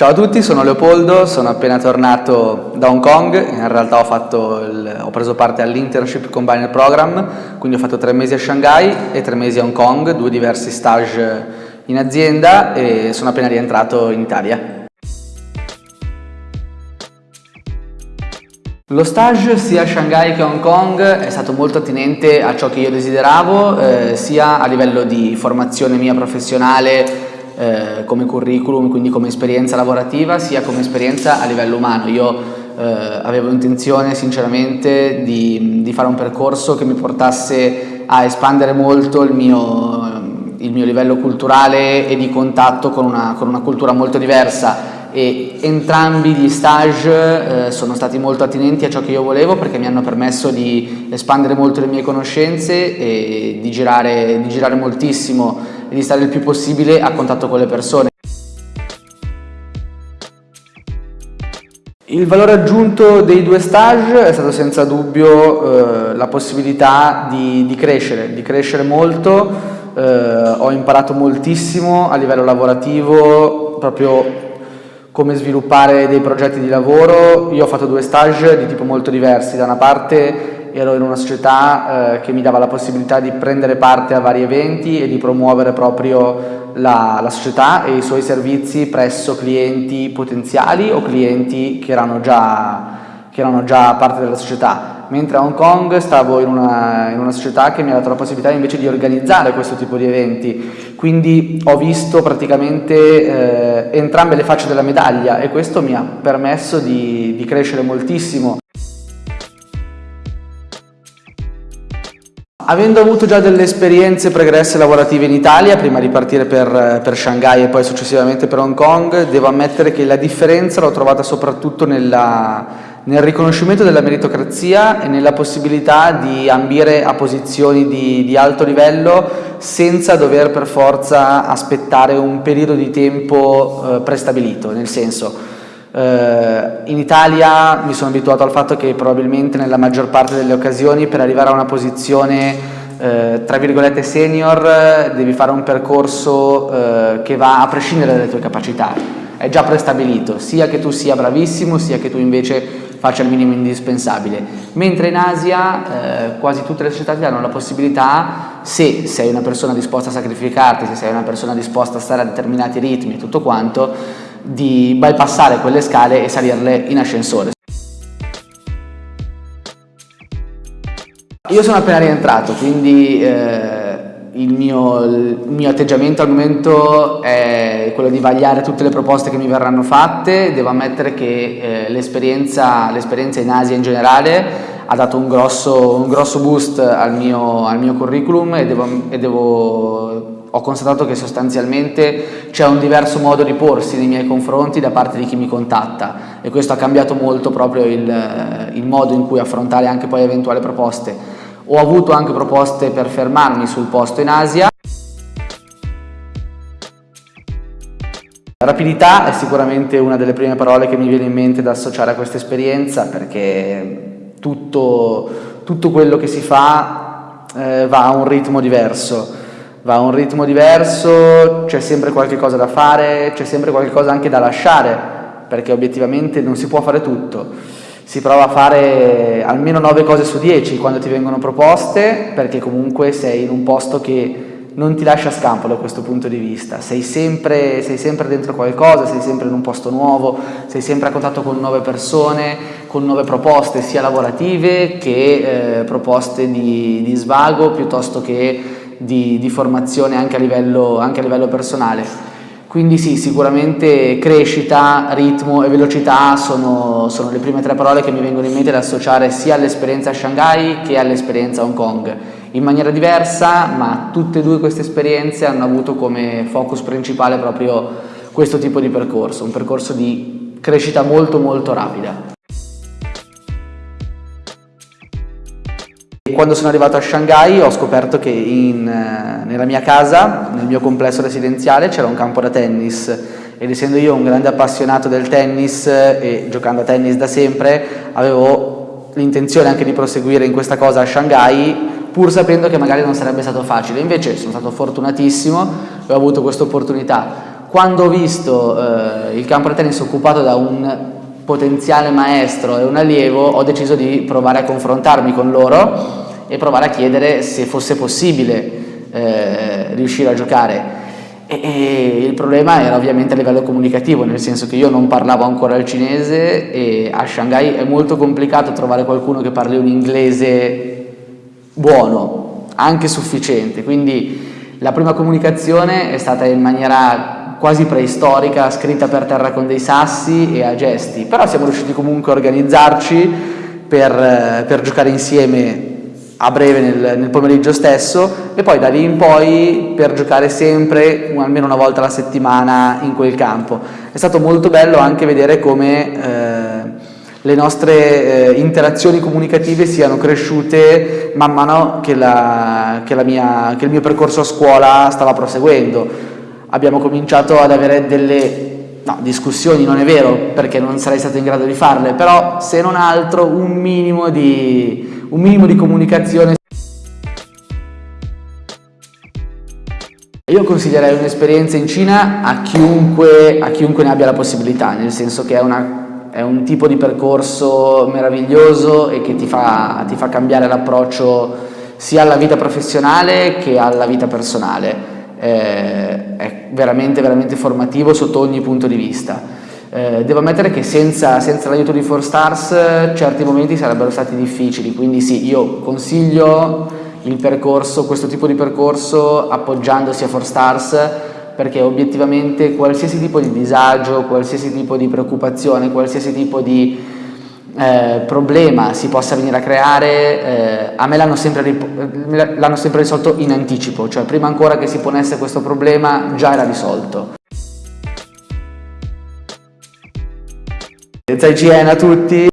Ciao a tutti, sono Leopoldo, sono appena tornato da Hong Kong, in realtà ho, il, ho preso parte all'Internship Combiner Program, quindi ho fatto tre mesi a Shanghai e tre mesi a Hong Kong, due diversi stage in azienda e sono appena rientrato in Italia. Lo stage sia a Shanghai che a Hong Kong è stato molto attinente a ciò che io desideravo, eh, sia a livello di formazione mia professionale eh, come curriculum, quindi come esperienza lavorativa, sia come esperienza a livello umano. Io eh, avevo intenzione sinceramente di, di, fare un percorso che mi portasse a espandere molto il mio, il mio livello culturale e di contatto con una, con una cultura molto diversa e entrambi gli stage eh, sono stati molto attinenti a ciò che io volevo perché mi hanno permesso di espandere molto le mie conoscenze e di girare, di girare moltissimo di stare il più possibile a contatto con le persone. Il valore aggiunto dei due stage è stato senza dubbio eh, la possibilità di, di, crescere, di crescere molto, eh, ho imparato moltissimo a livello lavorativo proprio come sviluppare dei progetti di lavoro. Io ho fatto due stage di tipo molto diversi, da una parte ero in una società eh, che mi dava la possibilità di prendere parte a vari eventi e di promuovere proprio la, la, società e i suoi servizi presso clienti potenziali o clienti che erano già, che erano già parte della società mentre a Hong Kong stavo in una, in una, società che mi ha dato la possibilità invece di organizzare questo tipo di eventi, quindi ho visto praticamente eh, entrambe le facce della medaglia e questo mi ha permesso di, di crescere moltissimo. Avendo avuto già delle esperienze pregresse lavorative in Italia, prima di partire per, per, Shanghai e poi successivamente per Hong Kong, devo ammettere che la differenza l'ho trovata soprattutto nella, nel riconoscimento della meritocrazia e nella possibilità di ambire a posizioni di, di alto livello senza dover per forza aspettare un periodo di tempo eh, prestabilito, nel senso in Italia mi sono abituato al fatto che probabilmente nella maggior parte delle occasioni per arrivare a una posizione uh, tra virgolette senior devi fare un percorso uh, che va a prescindere dalle tue capacità, è già prestabilito, sia che tu sia bravissimo sia che tu invece faccia il minimo indispensabile, mentre in Asia quasi tutte le società ti danno la possibilità, se sei una persona disposta a sacrificarti, se sei una persona disposta a stare a determinati ritmi e tutto quanto, di bypassare quelle scale e salirle in ascensore. Io sono appena rientrato, quindi eh, il, mio, il, mio, atteggiamento al momento è quello di vagliare tutte le proposte che mi verranno fatte. Devo ammettere che eh, l'esperienza in Asia in generale ha dato un grosso, un grosso boost al mio, al mio curriculum e devo, e devo ho constatato che sostanzialmente c'è un diverso modo di porsi nei miei confronti da parte di chi mi contatta e questo ha cambiato molto proprio il, il modo in cui affrontare anche poi eventuali proposte. Ho avuto anche proposte per fermarmi sul posto in Asia. Rapidità è sicuramente una delle prime parole che mi viene in mente da associare a questa esperienza perché tutto, tutto quello che si fa eh, va a un ritmo diverso va a un ritmo diverso, c'è sempre qualche cosa da fare, c'è sempre qualche cosa anche da lasciare, perché obiettivamente non si può fare tutto. Si prova a fare almeno 9 cose su 10 quando ti vengono proposte, perché comunque sei in un posto che non ti lascia scampo da questo punto di vista, sei sempre, sei sempre, dentro qualcosa, sei sempre in un posto nuovo, sei sempre a contatto con nuove persone, con nuove proposte sia lavorative che eh, proposte di, di svago piuttosto che di, di formazione anche a, livello, anche a livello personale. Quindi sì, sicuramente crescita, ritmo e velocità sono, sono, le prime tre parole che mi vengono in mente da associare sia all'esperienza a Shanghai che all'esperienza a Hong Kong. In maniera diversa, ma tutte e due queste esperienze hanno avuto come focus principale proprio questo tipo di percorso, un percorso di crescita molto molto rapida. Quando sono arrivato a Shanghai ho scoperto che in, eh, nella mia casa, nel mio complesso residenziale, c'era un campo da tennis ed essendo io un grande appassionato del tennis e giocando a tennis da sempre, avevo l'intenzione anche di proseguire in questa cosa a Shanghai pur sapendo che magari non sarebbe stato facile. Invece sono stato fortunatissimo e ho avuto questa opportunità quando ho visto eh, il campo da tennis occupato da un potenziale maestro e un allievo ho deciso di provare a confrontarmi con loro e provare a chiedere se fosse possibile eh, riuscire a giocare. E, e il problema era ovviamente a livello comunicativo, nel senso che io non parlavo ancora il cinese e a Shanghai è molto complicato trovare qualcuno che parli un inglese buono, anche sufficiente, quindi la prima comunicazione è stata in maniera quasi preistorica, scritta per terra con dei sassi e a gesti, però siamo riusciti comunque a organizzarci per, per giocare insieme a breve nel, nel, pomeriggio stesso e poi da lì in poi per giocare sempre almeno una volta alla settimana in quel campo. È stato molto bello anche vedere come eh, le nostre eh, interazioni comunicative siano cresciute man mano che, la, che, la mia, che il mio percorso a scuola stava proseguendo. Abbiamo cominciato ad avere delle No, discussioni non è vero perché non sarei stato in grado di farle, però se non altro un minimo di, un minimo di comunicazione. Io consiglierei un'esperienza in Cina a chiunque, a chiunque, ne abbia la possibilità, nel senso che è, una, è un tipo di percorso meraviglioso e che ti fa, ti fa cambiare l'approccio sia alla vita professionale che alla vita personale. Eh, è veramente, veramente formativo sotto ogni punto di vista. Eh, devo ammettere che senza, senza l'aiuto di 4Stars certi momenti sarebbero stati difficili, quindi sì, io consiglio il percorso, questo tipo di percorso appoggiandosi a 4Stars perché obiettivamente qualsiasi tipo di disagio, qualsiasi tipo di preoccupazione, qualsiasi tipo di eh, problema si possa venire a creare, eh, a me l'hanno sempre, sempre risolto in anticipo, cioè prima ancora che si ponesse questo problema già era risolto. Zai Gien a tutti